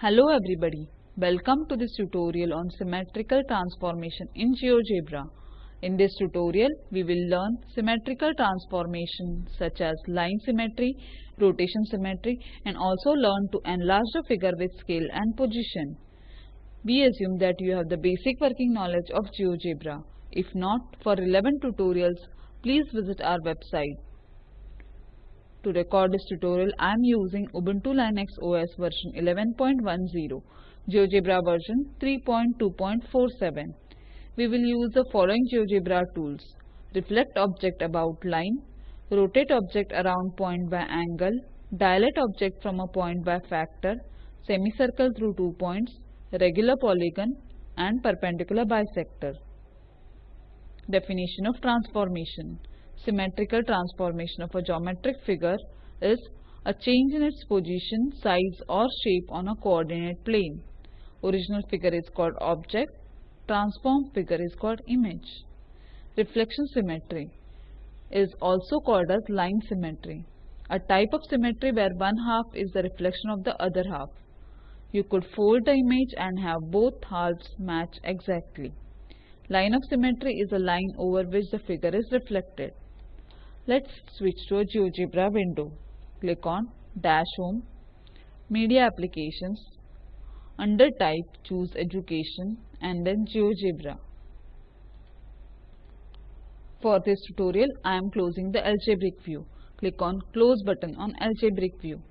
Hello everybody, welcome to this tutorial on symmetrical transformation in GeoGebra. In this tutorial, we will learn symmetrical transformation such as line symmetry, rotation symmetry and also learn to enlarge the figure with scale and position. We assume that you have the basic working knowledge of GeoGebra. If not, for relevant tutorials, please visit our website. To record this tutorial, I am using Ubuntu Linux OS version 11.10, GeoGebra version 3.2.47. We will use the following GeoGebra tools. Reflect object about line, rotate object around point by angle, dilate object from a point by factor, semicircle through two points, regular polygon and perpendicular bisector. Definition of transformation. Symmetrical transformation of a geometric figure is a change in its position, size or shape on a coordinate plane. Original figure is called object, transformed figure is called image. Reflection symmetry is also called as line symmetry, a type of symmetry where one half is the reflection of the other half. You could fold the image and have both halves match exactly. Line of symmetry is a line over which the figure is reflected. Let's switch to a GeoGebra window. Click on Dash Home, Media Applications. Under Type, choose Education and then GeoGebra. For this tutorial, I am closing the algebraic view. Click on Close button on algebraic view.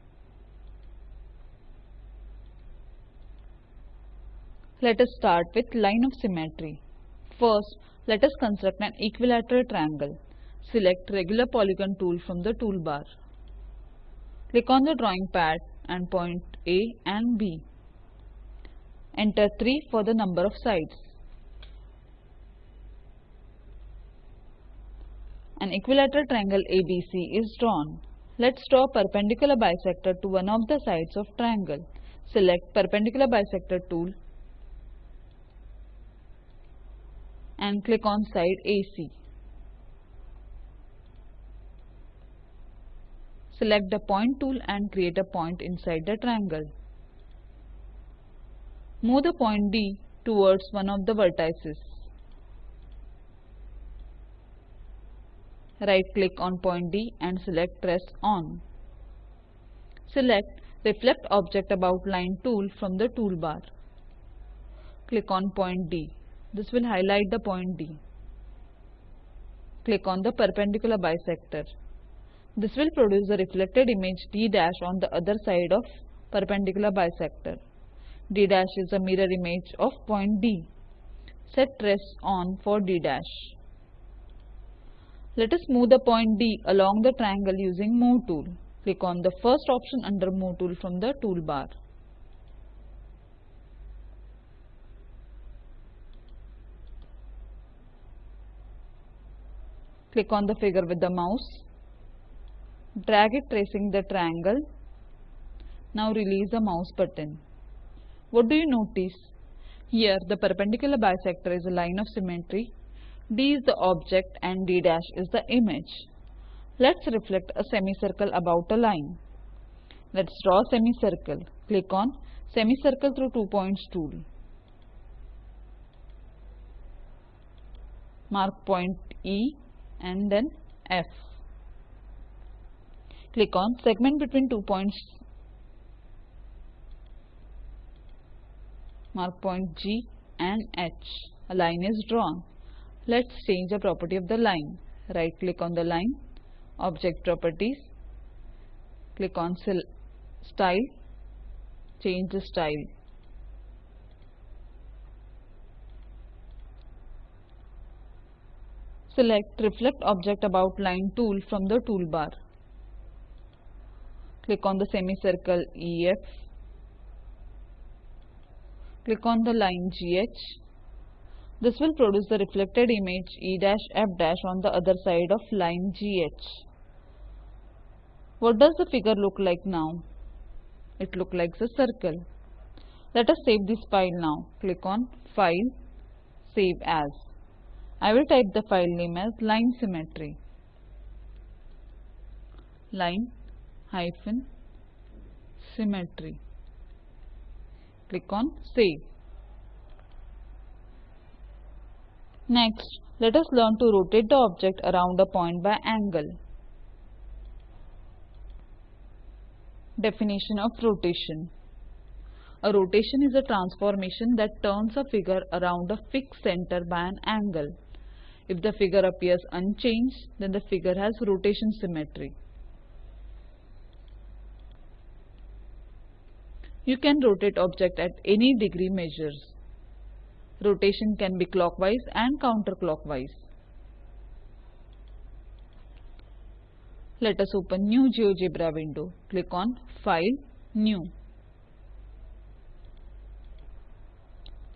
Let us start with line of symmetry. First, let us construct an equilateral triangle. Select regular polygon tool from the toolbar. Click on the drawing pad and point A and B. Enter 3 for the number of sides. An equilateral triangle ABC is drawn. Let's draw perpendicular bisector to one of the sides of triangle. Select perpendicular bisector tool and click on side AC. Select the point tool and create a point inside the triangle. Move the point D towards one of the vertices. Right click on point D and select Trace On. Select Reflect Object About Line tool from the toolbar. Click on point D. This will highlight the point D. Click on the perpendicular bisector. This will produce the reflected image D' dash on the other side of perpendicular bisector. D' dash is a mirror image of point D. Set trace on for D'. Dash. Let us move the point D along the triangle using Move tool. Click on the first option under Move tool from the toolbar. Click on the figure with the mouse. Drag it tracing the triangle. Now release the mouse button. What do you notice? Here the perpendicular bisector is a line of symmetry. D is the object and D' dash is the image. Let's reflect a semicircle about a line. Let's draw a semicircle. Click on Semicircle through two points tool. Mark point E and then F. Click on segment between two points. Mark point G and H. A line is drawn. Let's change the property of the line. Right click on the line, object properties, click on style, change the style. Select Reflect Object About Line tool from the toolbar. Click on the semicircle EF. Click on the line GH. This will produce the reflected image E-F- on the other side of line GH. What does the figure look like now? It looks like a circle. Let us save this file now. Click on File, Save As. I will type the file name as line symmetry. Line hyphen symmetry. Click on Save. Next, let us learn to rotate the object around a point by angle. Definition of rotation. A rotation is a transformation that turns a figure around a fixed center by an angle. If the figure appears unchanged, then the figure has rotation symmetry. You can rotate object at any degree measures. Rotation can be clockwise and counterclockwise. Let us open new GeoGebra window. Click on File, New.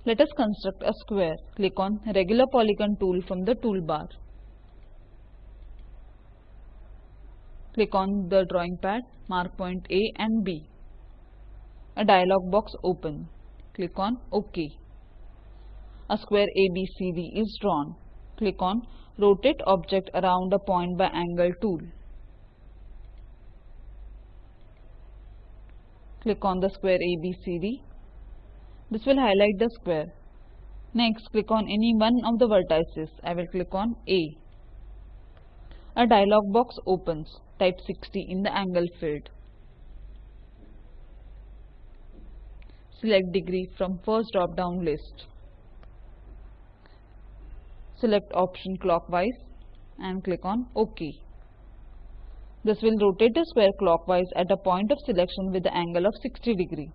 Let us construct a square. Click on Regular Polygon tool from the toolbar. Click on the drawing pad, mark point A and B. A dialog box open. Click on OK. A square ABCD is drawn. Click on Rotate object around a point by angle tool. Click on the square ABCD this will highlight the square. Next, click on any one of the vertices. I will click on A. A dialog box opens. Type 60 in the angle field. Select degree from first drop down list. Select option clockwise and click on OK. This will rotate the square clockwise at a point of selection with the angle of 60 degree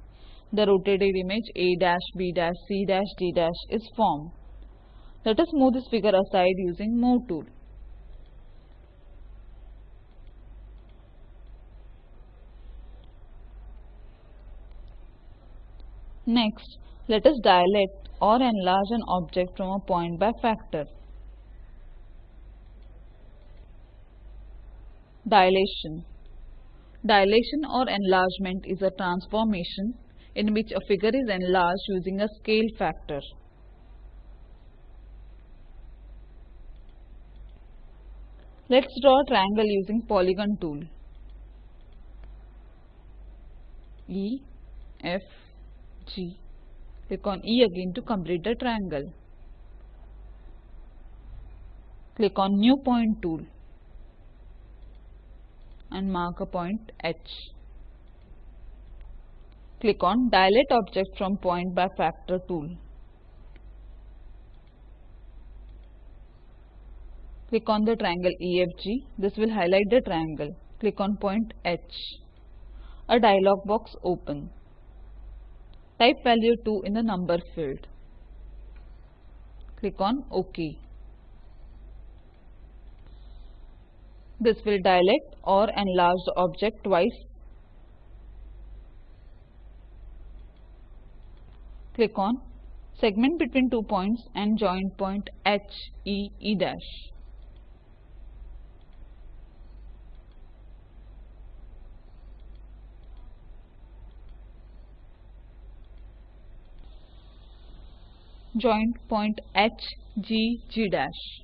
the rotated image A dash B dash C dash D dash is formed. Let us move this figure aside using Move tool. Next, let us dilate or enlarge an object from a point by factor. Dilation Dilation or enlargement is a transformation in which a figure is enlarged using a scale factor. Let's draw a triangle using polygon tool. E, F, G. Click on E again to complete the triangle. Click on New Point tool and mark a point H. Click on Dilate Object from Point by Factor tool. Click on the triangle EFG. This will highlight the triangle. Click on point H. A dialog box open. Type value 2 in the number field. Click on OK. This will dilate or enlarge the object twice Click on segment between two points and join point H, E, E dash. Join point H, G, G dash.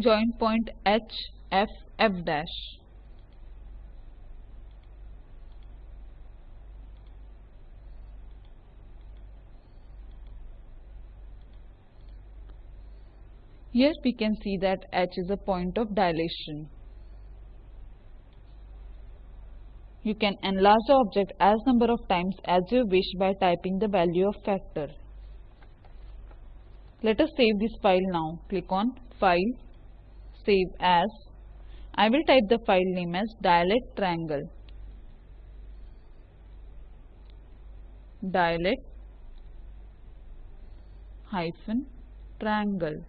joint point H, F, F dash. Here we can see that H is a point of dilation. You can enlarge the object as number of times as you wish by typing the value of factor. Let us save this file now. Click on File, save as I will type the file name as dilate triangle. Dilate hyphen triangle.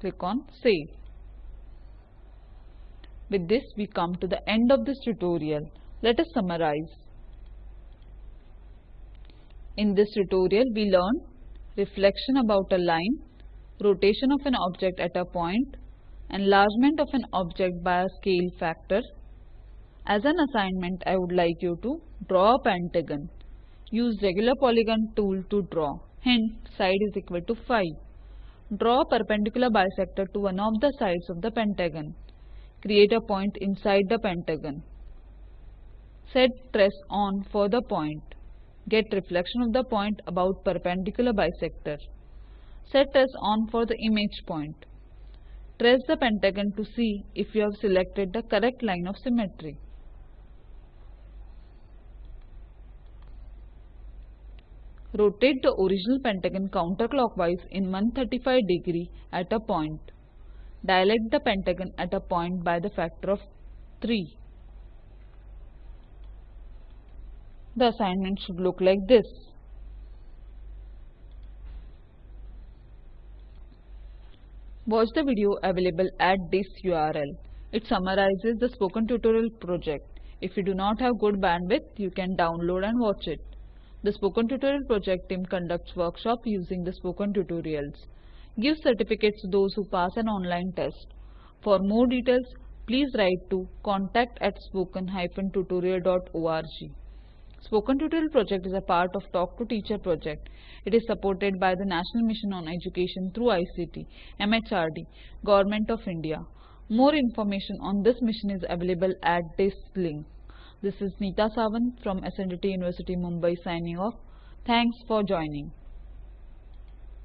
Click on save. With this we come to the end of this tutorial. Let us summarize. In this tutorial we learned reflection about a line, rotation of an object at a point, enlargement of an object by a scale factor. As an assignment, I would like you to draw a pentagon. Use regular polygon tool to draw. Hint, side is equal to 5. Draw a perpendicular bisector to one of the sides of the pentagon. Create a point inside the pentagon. Set trace on for the point. Get reflection of the point about perpendicular bisector. Set trace on for the image point. Trace the pentagon to see if you have selected the correct line of symmetry. Rotate the original pentagon counterclockwise in 135 degree at a point. Dilate the pentagon at a point by the factor of 3. The assignment should look like this. Watch the video available at this URL. It summarizes the spoken tutorial project. If you do not have good bandwidth, you can download and watch it. The Spoken Tutorial project team conducts workshop using the Spoken Tutorials. Give certificates to those who pass an online test. For more details, please write to contact at spoken-tutorial.org. Spoken Tutorial project is a part of Talk to Teacher project. It is supported by the National Mission on Education through ICT, MHRD, Government of India. More information on this mission is available at this link. This is Neeta Sawant from SNDT University Mumbai signing off. Thanks for joining.